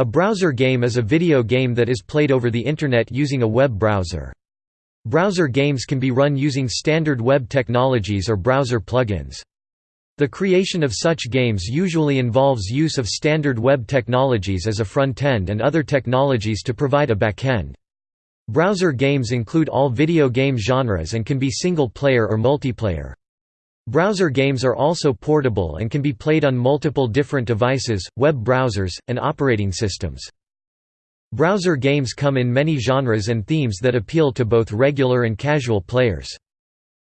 A browser game is a video game that is played over the Internet using a web browser. Browser games can be run using standard web technologies or browser plugins. The creation of such games usually involves use of standard web technologies as a front-end and other technologies to provide a back-end. Browser games include all video game genres and can be single-player or multiplayer. Browser games are also portable and can be played on multiple different devices, web browsers, and operating systems. Browser games come in many genres and themes that appeal to both regular and casual players.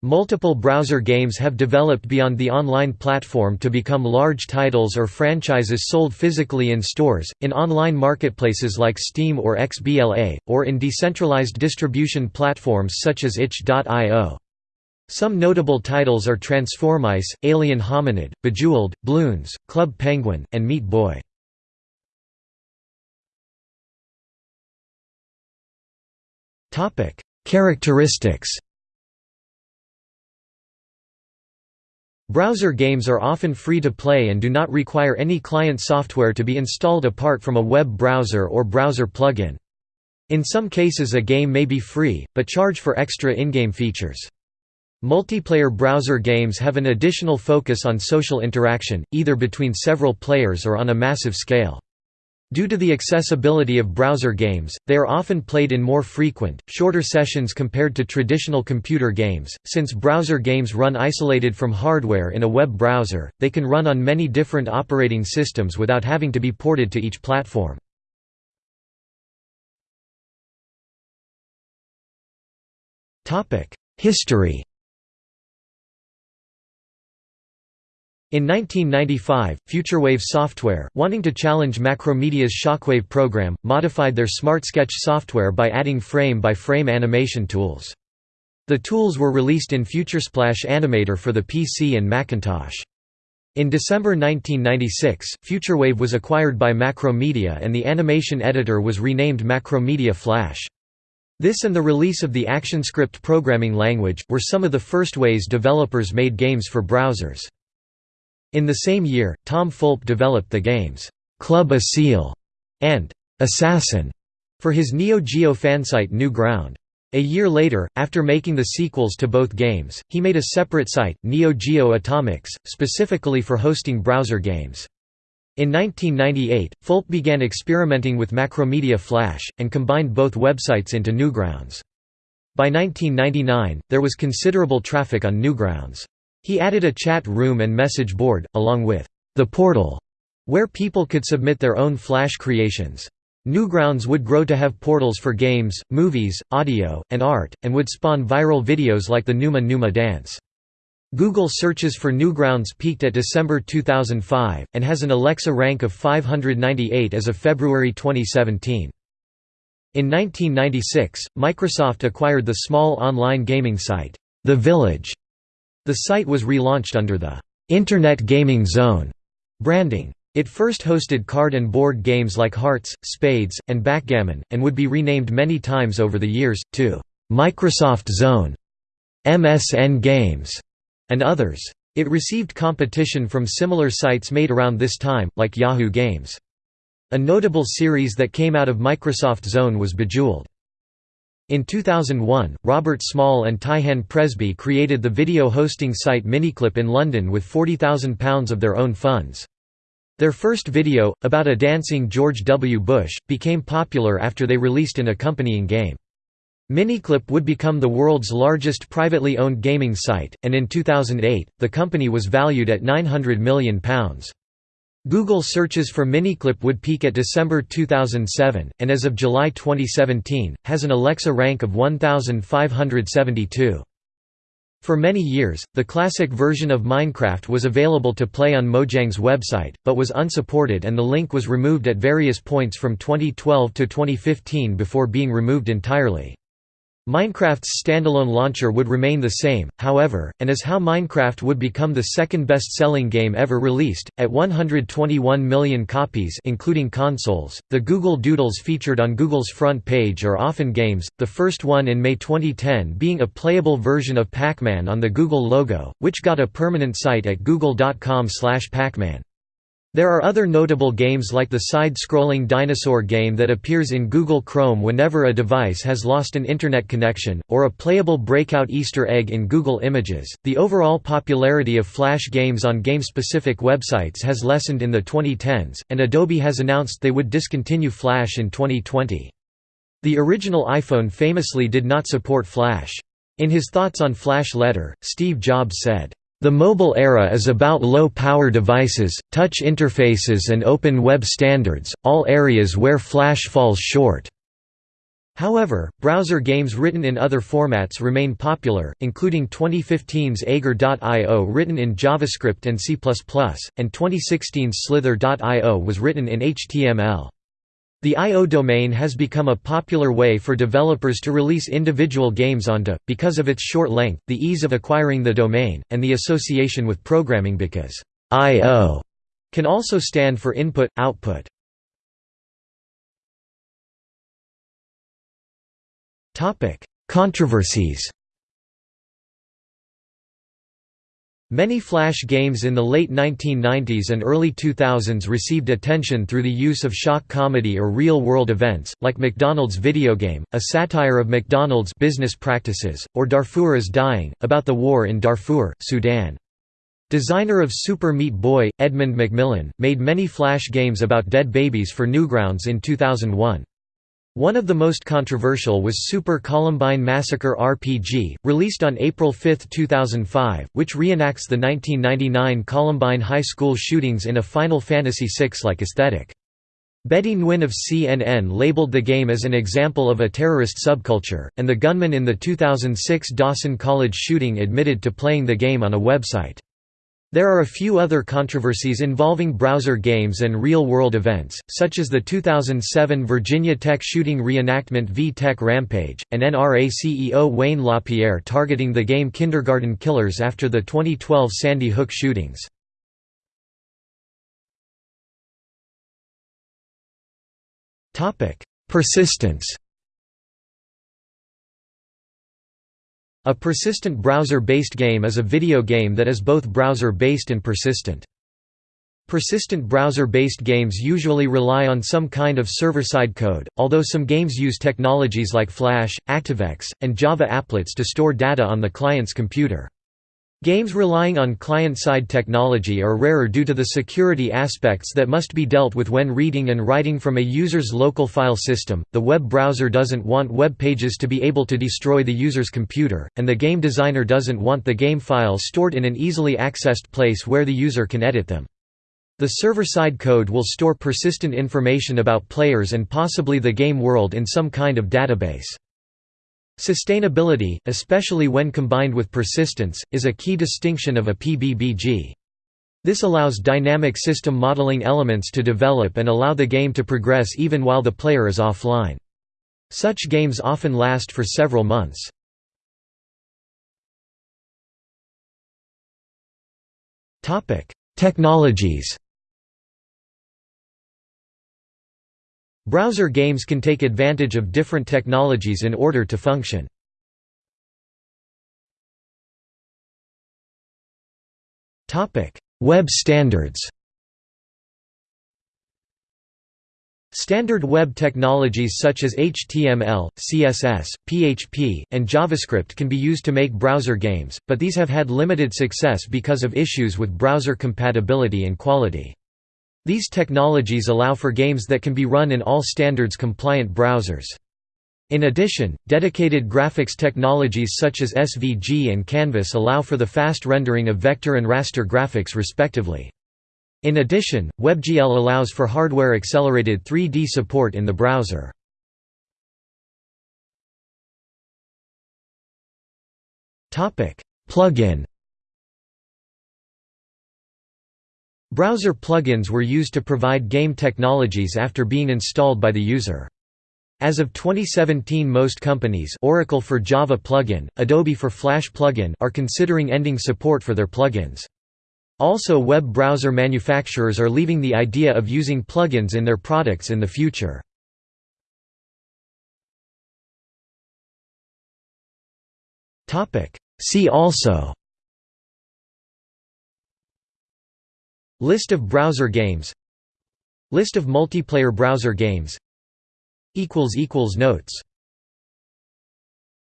Multiple browser games have developed beyond the online platform to become large titles or franchises sold physically in stores, in online marketplaces like Steam or XBLA, or in decentralized distribution platforms such as itch.io. Some notable titles are Transformice, Alien Hominid, Bejeweled, Bloons, Club Penguin, and Meat Boy. Characteristics Browser games are often free to play and do not require any client software to be installed apart from a web browser or browser plugin. In some cases a game may be free, but charge for extra in-game features. Multiplayer browser games have an additional focus on social interaction, either between several players or on a massive scale. Due to the accessibility of browser games, they are often played in more frequent, shorter sessions compared to traditional computer games. Since browser games run isolated from hardware in a web browser, they can run on many different operating systems without having to be ported to each platform. History In 1995, FutureWave Software, wanting to challenge Macromedia's Shockwave program, modified their SmartSketch software by adding frame-by-frame -frame animation tools. The tools were released in FutureSplash Animator for the PC and Macintosh. In December 1996, FutureWave was acquired by Macromedia and the animation editor was renamed Macromedia Flash. This and the release of the ActionScript programming language, were some of the first ways developers made games for browsers. In the same year, Tom Fulp developed the games, Club a Seal and Assassin for his Neo Geo fansite Newground. A year later, after making the sequels to both games, he made a separate site, Neo Geo Atomix, specifically for hosting browser games. In 1998, Fulp began experimenting with Macromedia Flash, and combined both websites into Newgrounds. By 1999, there was considerable traffic on Newgrounds. He added a chat room and message board, along with the portal, where people could submit their own Flash creations. Newgrounds would grow to have portals for games, movies, audio, and art, and would spawn viral videos like the Numa Numa dance. Google searches for Newgrounds peaked at December 2005, and has an Alexa rank of 598 as of February 2017. In 1996, Microsoft acquired the small online gaming site, The Village, the site was relaunched under the Internet Gaming Zone branding. It first hosted card and board games like Hearts, Spades, and Backgammon, and would be renamed many times over the years, to Microsoft Zone, MSN Games, and others. It received competition from similar sites made around this time, like Yahoo Games. A notable series that came out of Microsoft Zone was Bejeweled. In 2001, Robert Small and Tihan Presbie created the video hosting site Miniclip in London with £40,000 of their own funds. Their first video, about a dancing George W. Bush, became popular after they released an accompanying game. Miniclip would become the world's largest privately owned gaming site, and in 2008, the company was valued at £900 million. Google searches for Miniclip would peak at December 2007, and as of July 2017, has an Alexa rank of 1,572. For many years, the classic version of Minecraft was available to play on Mojang's website, but was unsupported and the link was removed at various points from 2012 to 2015 before being removed entirely. Minecraft's standalone launcher would remain the same, however, and is how Minecraft would become the second best-selling game ever released, at 121 million copies including consoles. The Google Doodles featured on Google's front page are often games, the first one in May 2010 being a playable version of Pac-Man on the Google logo, which got a permanent site at google.com/pacman. There are other notable games like the side-scrolling dinosaur game that appears in Google Chrome whenever a device has lost an internet connection, or a playable breakout Easter egg in Google Images. The overall popularity of Flash games on game-specific websites has lessened in the 2010s, and Adobe has announced they would discontinue Flash in 2020. The original iPhone famously did not support Flash. In his thoughts on Flash letter, Steve Jobs said, the mobile era is about low-power devices, touch interfaces and open web standards, all areas where Flash falls short. However, browser games written in other formats remain popular, including 2015's Agar.io written in JavaScript and C++, and 2016's Slither.io was written in HTML. The I.O. domain has become a popular way for developers to release individual games onto, because of its short length, the ease of acquiring the domain, and the association with programming because I.O. can also stand for input, output. Controversies Many Flash games in the late 1990s and early 2000s received attention through the use of shock comedy or real-world events, like McDonald's video game, a satire of McDonald's business practices, or Darfur is Dying, about the war in Darfur, Sudan. Designer of Super Meat Boy, Edmund McMillen, made many Flash games about dead babies for Newgrounds in 2001. One of the most controversial was Super Columbine Massacre RPG, released on April 5, 2005, which reenacts the 1999 Columbine High School shootings in a Final Fantasy VI-like aesthetic. Betty Nguyen of CNN labeled the game as an example of a terrorist subculture, and the gunman in the 2006 Dawson College shooting admitted to playing the game on a website. There are a few other controversies involving browser games and real-world events, such as the 2007 Virginia Tech shooting reenactment V-Tech Rampage, and NRA CEO Wayne LaPierre targeting the game Kindergarten Killers after the 2012 Sandy Hook shootings. Persistence A persistent browser-based game is a video game that is both browser-based and persistent. Persistent browser-based games usually rely on some kind of server-side code, although some games use technologies like Flash, ActiveX, and Java applets to store data on the client's computer. Games relying on client-side technology are rarer due to the security aspects that must be dealt with when reading and writing from a user's local file system. The web browser doesn't want web pages to be able to destroy the user's computer, and the game designer doesn't want the game files stored in an easily accessed place where the user can edit them. The server-side code will store persistent information about players and possibly the game world in some kind of database. Sustainability, especially when combined with persistence, is a key distinction of a PBBG. This allows dynamic system modeling elements to develop and allow the game to progress even while the player is offline. Such games often last for several months. Technologies Browser games can take advantage of different technologies in order to function. Web standards Standard web technologies such as HTML, CSS, PHP, and JavaScript can be used to make browser games, but these have had limited success because of issues with browser compatibility and quality. These technologies allow for games that can be run in all standards-compliant browsers. In addition, dedicated graphics technologies such as SVG and Canvas allow for the fast rendering of vector and raster graphics respectively. In addition, WebGL allows for hardware-accelerated 3D support in the browser. Plugin Browser plugins were used to provide game technologies after being installed by the user. As of 2017 most companies Oracle for Java plugin, Adobe for Flash plugin are considering ending support for their plugins. Also web browser manufacturers are leaving the idea of using plugins in their products in the future. See also List of browser games. List of multiplayer browser games. Notes